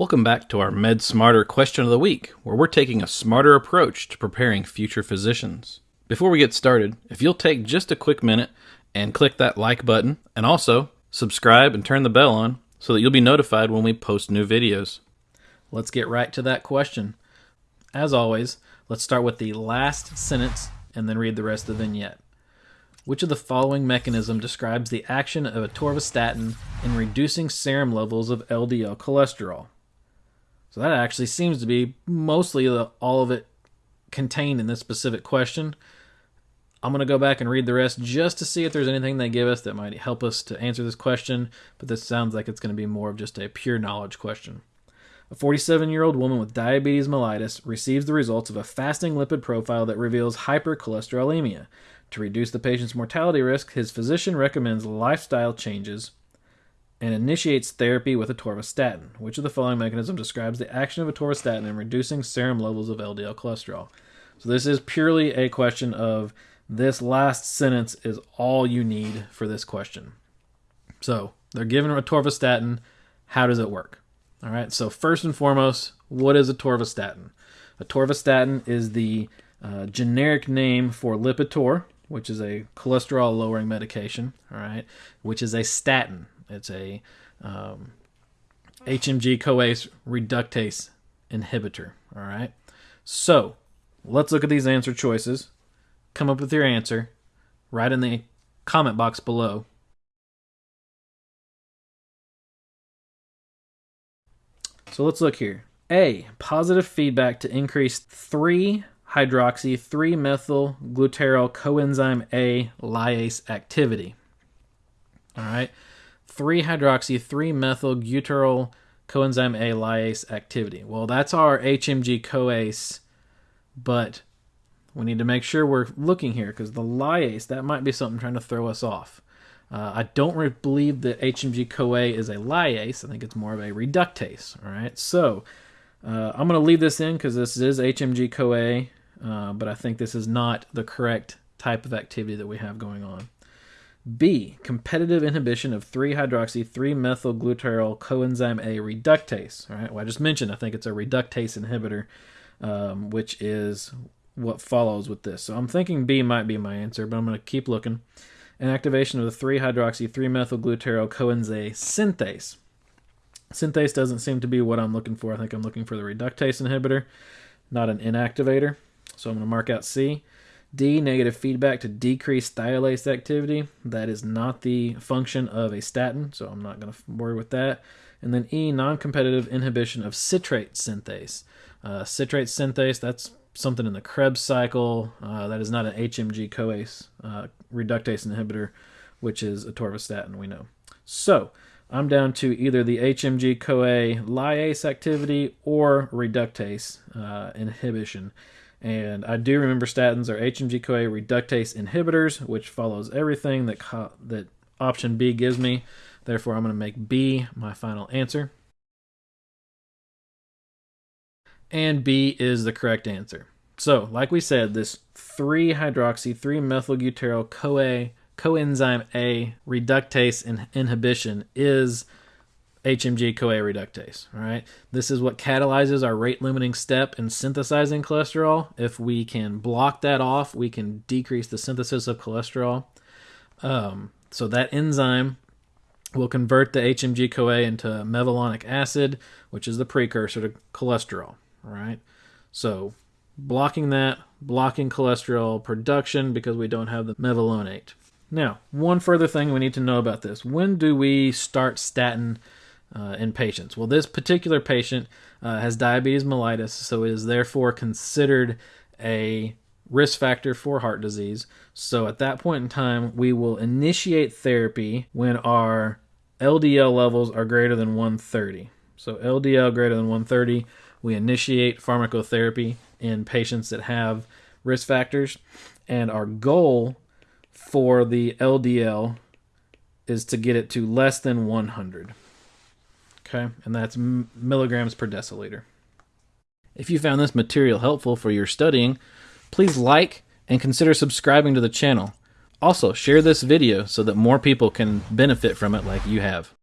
Welcome back to our Med Smarter question of the week, where we're taking a smarter approach to preparing future physicians. Before we get started, if you'll take just a quick minute and click that like button, and also subscribe and turn the bell on so that you'll be notified when we post new videos. Let's get right to that question. As always, let's start with the last sentence and then read the rest of the vignette. Which of the following mechanism describes the action of atorvastatin in reducing serum levels of LDL cholesterol? So that actually seems to be mostly the, all of it contained in this specific question. I'm going to go back and read the rest just to see if there's anything they give us that might help us to answer this question, but this sounds like it's going to be more of just a pure knowledge question. A 47 year old woman with diabetes mellitus receives the results of a fasting lipid profile that reveals hypercholesterolemia. To reduce the patient's mortality risk, his physician recommends lifestyle changes and initiates therapy with atorvastatin. Which of the following mechanisms describes the action of atorvastatin in reducing serum levels of LDL cholesterol? So this is purely a question of this last sentence is all you need for this question. So they're given atorvastatin. How does it work? All right. So first and foremost, what is atorvastatin? Atorvastatin is the uh, generic name for Lipitor, which is a cholesterol lowering medication. All right, which is a statin. It's a um, HMG CoA's reductase inhibitor. All right. So let's look at these answer choices. Come up with your answer. Write in the comment box below. So let's look here. A. Positive feedback to increase 3 hydroxy 3 methyl glutaryl coenzyme A lyase activity. All right. 3 hydroxy 3 methyl glutaryl coenzyme A lyase activity. Well, that's our HMG coase, but we need to make sure we're looking here because the lyase, that might be something trying to throw us off. Uh, I don't re- believe that HMG CoA is a lyase. I think it's more of a reductase. All right, so uh, I'm going to leave this in because this is HMG CoA, uh, but I think this is not the correct type of activity that we have going on. B. Competitive inhibition of 3 hydroxy 3 methylglutaryl coenzyme A reductase. All right, well, I just mentioned I think it's a reductase inhibitor, um, which is what follows with this. So I'm thinking B might be my answer, but I'm going to keep looking. An activation of the 3 hydroxy 3 methylglutaryl coenzyme synthase. Synthase doesn't seem to be what I'm looking for. I think I'm looking for the reductase inhibitor, not an inactivator. So I'm going to mark out C. D, negative feedback to decrease thiolase activity. That is not the function of a statin, so I'm not going to worry with that. And then E, non competitive inhibition of citrate synthase. Uh, citrate synthase, that's something in the Krebs cycle. Uh, that is not an HMG CoA uh, reductase inhibitor, which is atorvastatin, we know. So I'm down to either the HMG CoA lyase activity or reductase uh, inhibition. And I do remember statins are HMG CoA reductase inhibitors, which follows everything that that option B gives me. Therefore, I'm going to make B my final answer. And B is the correct answer. So, like we said, this 3-hydroxy 3-methylglutaryl CoA coenzyme A reductase in inhibition is HMG CoA reductase. Right, this is what catalyzes our rate limiting step in synthesizing cholesterol. If we can block that off, we can decrease the synthesis of cholesterol. Um, so that enzyme will convert the HMG CoA into mevalonic acid, which is the precursor to cholesterol. Right, so blocking that, blocking cholesterol production because we don't have the mevalonate. Now, one further thing we need to know about this: when do we start statin? uh, in patients. Well, this particular patient uh, has diabetes mellitus, so is therefore considered a risk factor for heart disease. So at that point in time, we will initiate therapy when our LDL levels are greater than 130. So LDL greater than 130, we initiate pharmacotherapy in patients that have risk factors, and our goal for the LDL is to get it to less than 100. Okay, and that's milligrams per deciliter. If you found this material helpful for your studying, please like and consider subscribing to the channel. Also, share this video so that more people can benefit from it like you have.